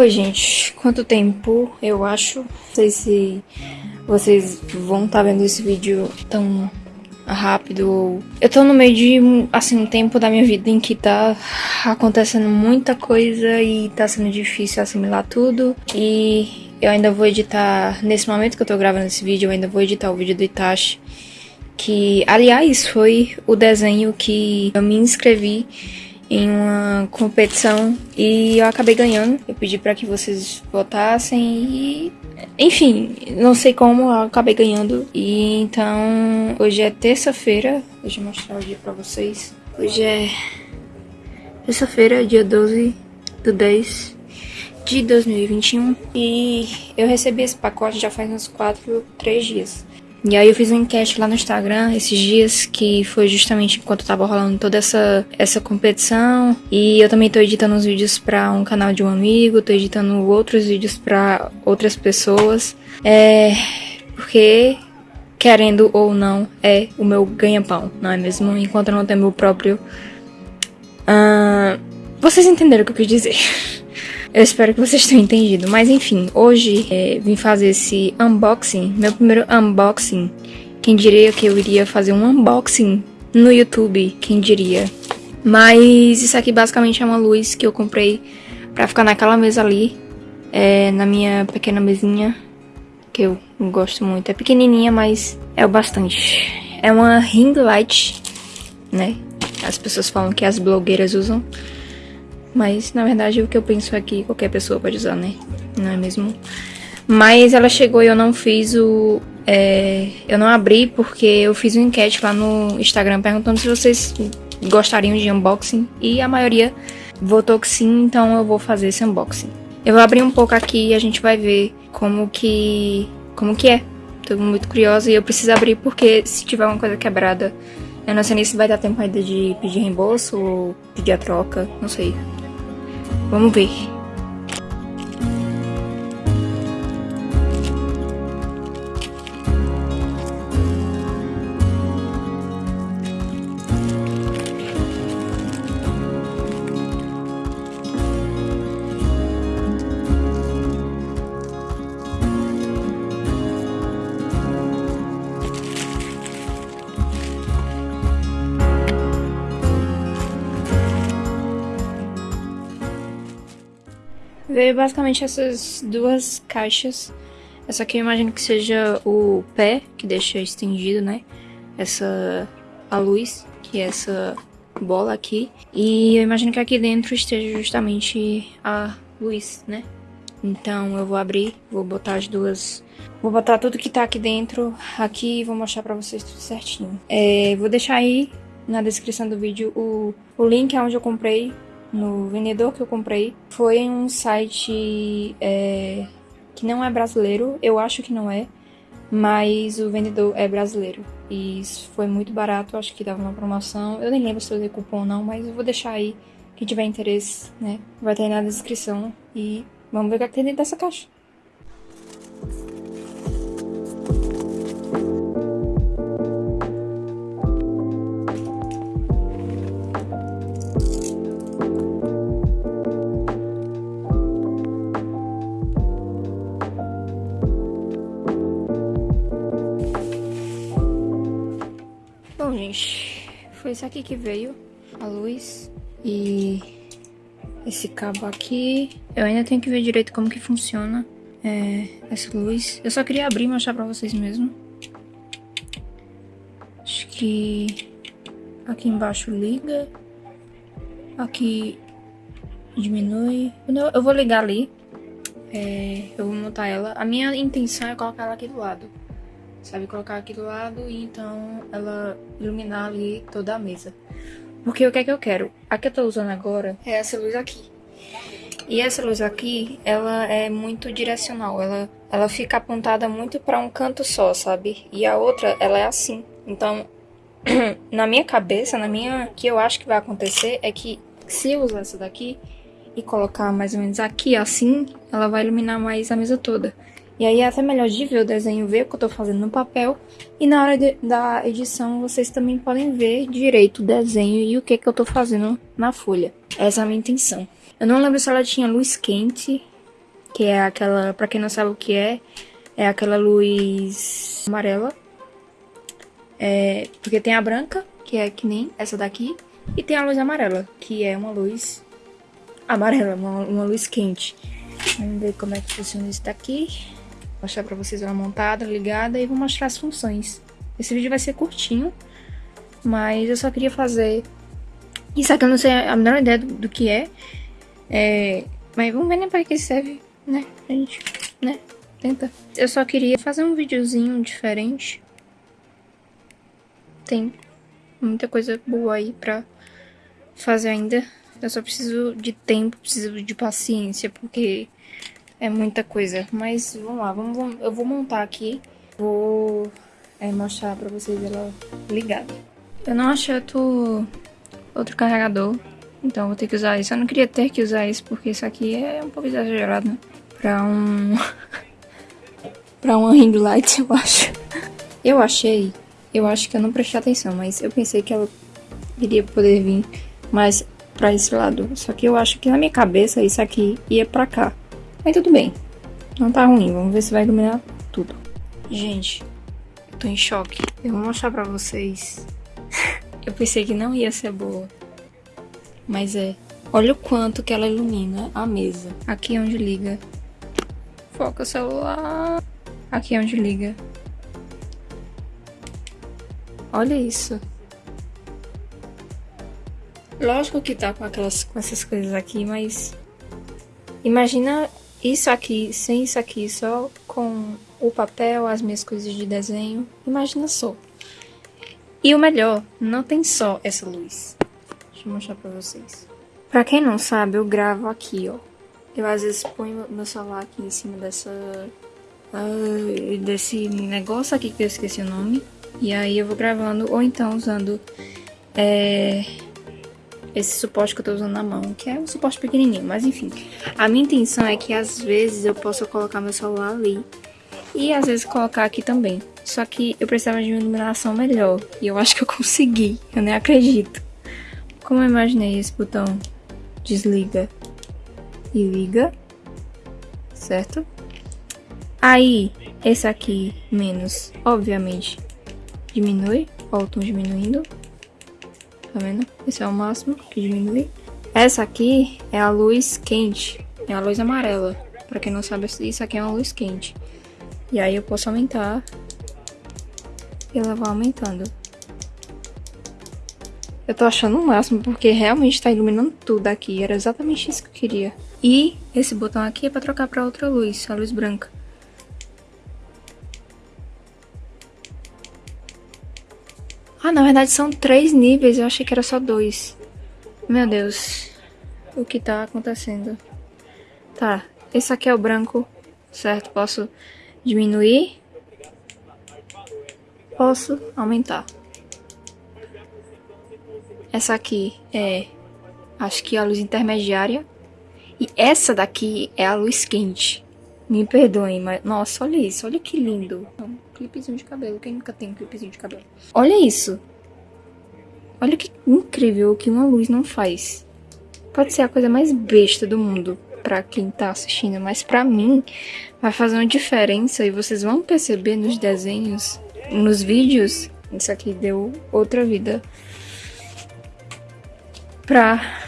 Oi, gente. Quanto tempo? Eu acho. Não sei se vocês vão estar tá vendo esse vídeo tão rápido. Eu tô no meio de, assim, um tempo da minha vida em que tá acontecendo muita coisa e tá sendo difícil assimilar tudo. E eu ainda vou editar, nesse momento que eu tô gravando esse vídeo, eu ainda vou editar o vídeo do Itachi. Que, aliás, foi o desenho que eu me inscrevi em uma competição e eu acabei ganhando. Eu pedi para que vocês votassem e enfim, não sei como eu acabei ganhando. E então, hoje é terça-feira. Deixa eu mostrar o dia para vocês. Hoje é terça-feira, dia 12 do 10 de 2021 e eu recebi esse pacote já faz uns 4, 3 dias. E aí eu fiz uma enquete lá no Instagram esses dias, que foi justamente enquanto tava rolando toda essa, essa competição. E eu também tô editando uns vídeos para um canal de um amigo, tô editando outros vídeos para outras pessoas. É. Porque, querendo ou não, é o meu ganha-pão, não é mesmo? Enquanto eu não tenho meu próprio. Uh, vocês entenderam o que eu quis dizer. Eu espero que vocês tenham entendido. Mas enfim, hoje é, vim fazer esse unboxing, meu primeiro unboxing. Quem diria que eu iria fazer um unboxing no YouTube? Quem diria? Mas isso aqui basicamente é uma luz que eu comprei pra ficar naquela mesa ali, é, na minha pequena mesinha, que eu gosto muito. É pequenininha, mas é o bastante. É uma ring light, né? As pessoas falam que as blogueiras usam. Mas, na verdade, o que eu penso é que qualquer pessoa pode usar, né? Não é mesmo? Mas ela chegou e eu não fiz o... É, eu não abri porque eu fiz uma enquete lá no Instagram perguntando se vocês gostariam de unboxing. E a maioria votou que sim, então eu vou fazer esse unboxing. Eu vou abrir um pouco aqui e a gente vai ver como que... Como que é. Tô muito curiosa e eu preciso abrir porque se tiver uma coisa quebrada... Eu não sei nem se vai dar tempo ainda de pedir reembolso ou pedir a troca, não sei. Vamos ver. Veio basicamente essas duas caixas. Essa aqui eu imagino que seja o pé, que deixa estendido, né? Essa a luz, que é essa bola aqui. E eu imagino que aqui dentro esteja justamente a luz, né? Então eu vou abrir, vou botar as duas... Vou botar tudo que tá aqui dentro aqui e vou mostrar pra vocês tudo certinho. É, vou deixar aí na descrição do vídeo o, o link onde eu comprei no vendedor que eu comprei. Foi em um site é, que não é brasileiro, eu acho que não é, mas o vendedor é brasileiro. E foi muito barato, acho que dava uma promoção. Eu nem lembro se eu usei cupom ou não, mas eu vou deixar aí. Quem tiver interesse, né? Vai ter aí na descrição. E vamos ver o que é tem dentro dessa caixa. Gente, foi isso aqui que veio, a luz e esse cabo aqui. Eu ainda tenho que ver direito como que funciona é, essa luz. Eu só queria abrir e mostrar pra vocês mesmo. Acho que aqui embaixo liga, aqui diminui. Eu vou ligar ali, é, eu vou montar ela. A minha intenção é colocar ela aqui do lado sabe? Colocar aqui do lado e então ela iluminar ali toda a mesa. Porque o que é que eu quero? A que eu tô usando agora é essa luz aqui. E essa luz aqui, ela é muito direcional, ela, ela fica apontada muito para um canto só, sabe? E a outra, ela é assim. Então, na minha cabeça, na minha... O que eu acho que vai acontecer é que se eu usar essa daqui e colocar mais ou menos aqui assim, ela vai iluminar mais a mesa toda. E aí é até melhor de ver o desenho, ver o que eu tô fazendo no papel. E na hora de, da edição, vocês também podem ver direito o desenho e o que, que eu tô fazendo na folha. Essa é a minha intenção. Eu não lembro se ela tinha luz quente que é aquela, pra quem não sabe o que é, é aquela luz amarela. É, porque tem a branca, que é que nem essa daqui, e tem a luz amarela, que é uma luz amarela, uma, uma luz quente. Vamos ver como é que funciona isso daqui. Mostrar pra vocês ela montada, ligada e vou mostrar as funções. Esse vídeo vai ser curtinho, mas eu só queria fazer... Isso aqui eu não sei a menor ideia do, do que é. é. Mas vamos ver né, para que serve, né? A gente, né? Tenta. Eu só queria fazer um videozinho diferente. Tem muita coisa boa aí pra fazer ainda. Eu só preciso de tempo, preciso de paciência, porque é muita coisa. Mas vamos lá, vamos, eu vou montar aqui. Vou é, mostrar pra vocês ela ligada. Eu não achei outro, outro carregador, então vou ter que usar isso. Eu não queria ter que usar isso, porque isso aqui é um pouco exagerado, né? Pra um... pra uma ring light, eu acho. Eu achei, eu acho que eu não prestei atenção, mas eu pensei que ela iria poder vir mais pra esse lado. Só que eu acho que na minha cabeça isso aqui ia pra cá. Mas tudo bem, não tá ruim, vamos ver se vai iluminar tudo. Gente, tô em choque. Eu vou mostrar pra vocês. eu pensei que não ia ser boa. Mas é. Olha o quanto que ela ilumina a mesa. Aqui é onde liga. Foca o celular. Aqui é onde liga. Olha isso. Lógico que tá com, aquelas, com essas coisas aqui, mas... Imagina isso aqui, sem isso aqui, só com o papel, as minhas coisas de desenho. Imagina só. E o melhor, não tem só essa luz. Deixa eu mostrar pra vocês. Pra quem não sabe, eu gravo aqui, ó. Eu às vezes ponho meu celular aqui em cima dessa... Uh, desse negócio aqui que eu esqueci o nome. E aí eu vou gravando, ou então usando... É, esse suporte que eu tô usando na mão, que é um suporte pequenininho, mas enfim. A minha intenção é que às vezes eu possa colocar meu celular ali e às vezes colocar aqui também. Só que eu precisava de uma iluminação melhor e eu acho que eu consegui, eu nem acredito. Como eu imaginei esse botão desliga e liga, certo? Aí, esse aqui menos, obviamente, diminui, ó o tom diminuindo, tá vendo? Esse é o máximo que diminui. Essa aqui é a luz quente, é a luz amarela. Pra quem não sabe, isso aqui é uma luz quente. E aí eu posso aumentar e ela vai aumentando. Eu tô achando o máximo, porque realmente tá iluminando tudo aqui. Era exatamente isso que eu queria. E esse botão aqui é pra trocar pra outra luz, a luz branca. Ah, na verdade são três níveis, eu achei que era só dois. Meu Deus, o que tá acontecendo? Tá, esse aqui é o branco, certo? Posso diminuir. Posso aumentar. Essa aqui é, acho que a luz intermediária. E essa daqui é a luz quente. Me perdoem, mas... Nossa, olha isso. Olha que lindo. Um clipezinho de cabelo. Quem nunca tem um clipezinho de cabelo? Olha isso. Olha que incrível que uma luz não faz. Pode ser a coisa mais besta do mundo pra quem tá assistindo, mas pra mim vai fazer uma diferença e vocês vão perceber nos desenhos, nos vídeos. Isso aqui deu outra vida pra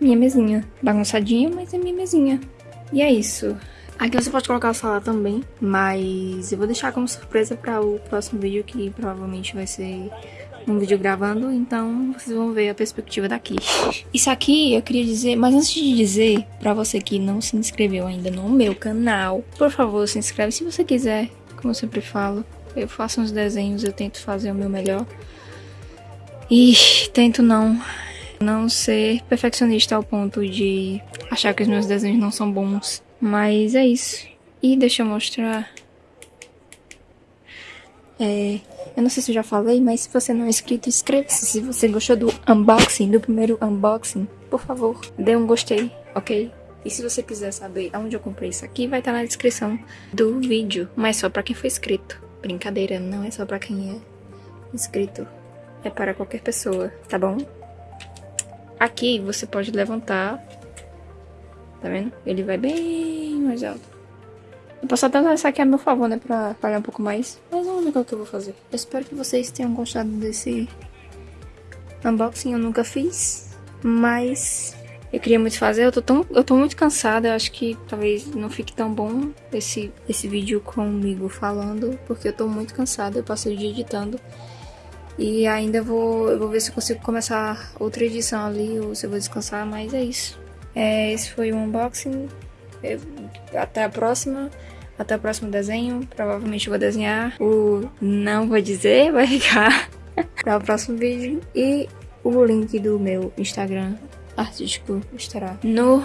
minha mesinha. Bagunçadinha, mas é minha mesinha. E é isso. Aqui você pode colocar o celular também, mas eu vou deixar como surpresa para o próximo vídeo, que provavelmente vai ser um vídeo gravando, então vocês vão ver a perspectiva daqui. Isso aqui eu queria dizer, mas antes de dizer, para você que não se inscreveu ainda no meu canal, por favor, se inscreve se você quiser, como eu sempre falo. Eu faço uns desenhos, eu tento fazer o meu melhor. E tento não não ser perfeccionista ao ponto de achar que os meus desenhos não são bons. Mas é isso. E deixa eu mostrar. É, eu não sei se eu já falei, mas se você não é inscrito, inscreva-se. Se você gostou do unboxing, do primeiro unboxing, por favor, dê um gostei, ok? E se você quiser saber aonde eu comprei isso aqui, vai estar na descrição do vídeo. Mas só pra quem foi inscrito. Brincadeira, não é só pra quem é inscrito. É para qualquer pessoa, tá bom? Aqui você pode levantar. Tá vendo? Ele vai bem mais alto. Eu posso até usar essa aqui a meu favor, né? Pra falhar um pouco mais. Mas vamos ver o que eu vou fazer. Eu espero que vocês tenham gostado desse unboxing. Eu nunca fiz. Mas eu queria muito fazer. Eu tô, tão, eu tô muito cansada. Eu acho que talvez não fique tão bom esse, esse vídeo comigo falando. Porque eu tô muito cansada. Eu passei o dia editando. E ainda vou, eu vou ver se eu consigo começar outra edição ali. Ou se eu vou descansar. Mas é isso. É, esse foi o unboxing. Eu, até a próxima. Até o próximo desenho. Provavelmente vou desenhar o não vou dizer, vai ficar para o próximo vídeo. E o link do meu Instagram artístico estará no,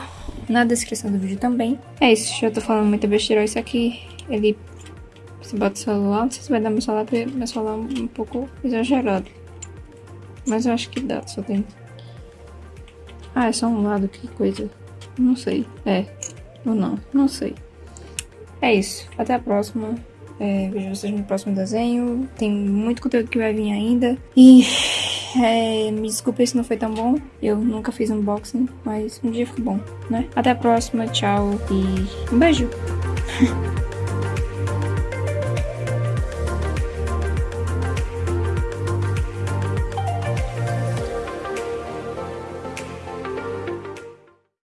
na descrição do vídeo também. É isso, já tô falando muita besteira. Isso aqui, ele... Você bota o celular, não sei se vai dar meu celular, porque meu celular é um pouco exagerado. Mas eu acho que dá, só tem... Ah, é só um lado, que coisa. Não sei. É. Ou não, não sei. É isso. Até a próxima. É, vejo vocês no próximo desenho. Tem muito conteúdo que vai vir ainda. E é, me desculpe se não foi tão bom. Eu nunca fiz unboxing, mas um dia ficou bom, né? Até a próxima. Tchau e um beijo.